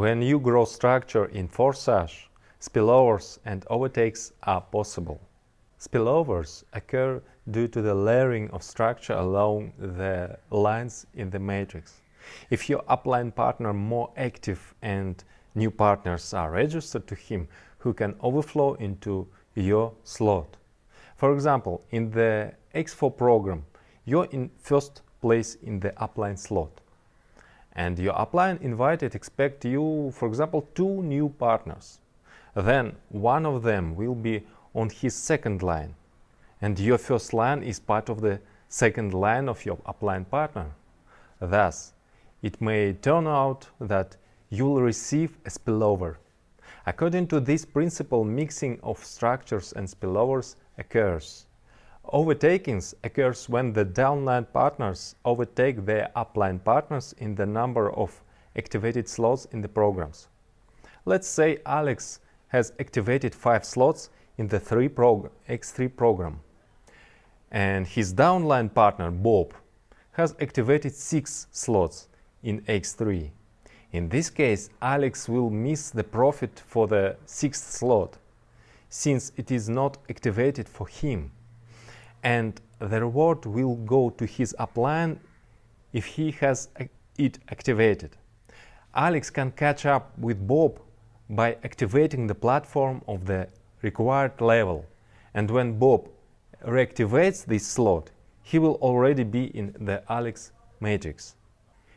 When you grow structure in Forsage, spillovers and overtakes are possible. Spillovers occur due to the layering of structure along the lines in the matrix. If your upline partner more active and new partners are registered to him who can overflow into your slot. For example, in the X4 program, you're in first place in the upline slot. And your upline invited expect you, for example, two new partners. Then one of them will be on his second line and your first line is part of the second line of your upline partner. Thus, it may turn out that you will receive a spillover. According to this principle, mixing of structures and spillovers occurs. Overtakings occurs when the downline partners overtake their upline partners in the number of activated slots in the programs. Let's say Alex has activated 5 slots in the 3 prog X3 program and his downline partner Bob has activated 6 slots in X3. In this case, Alex will miss the profit for the 6th slot, since it is not activated for him, and the reward will go to his upline if he has it activated. Alex can catch up with Bob by activating the platform of the required level, and when Bob reactivates this slot, he will already be in the Alex matrix.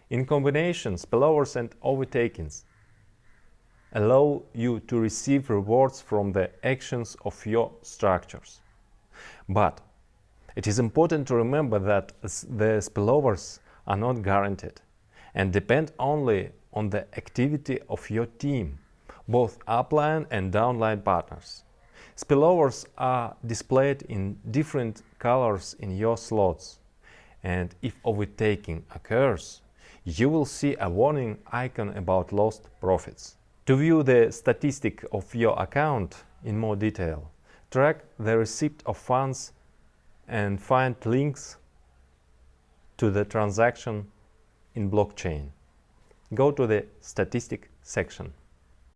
In combination, spillovers and overtakings allow you to receive rewards from the actions of your structures. But it is important to remember that the spillovers are not guaranteed and depend only on the activity of your team, both upline and downline partners. Spillovers are displayed in different colors in your slots and if overtaking occurs, you will see a warning icon about lost profits. To view the statistic of your account in more detail, track the receipt of funds and find links to the transaction in blockchain. Go to the statistic section.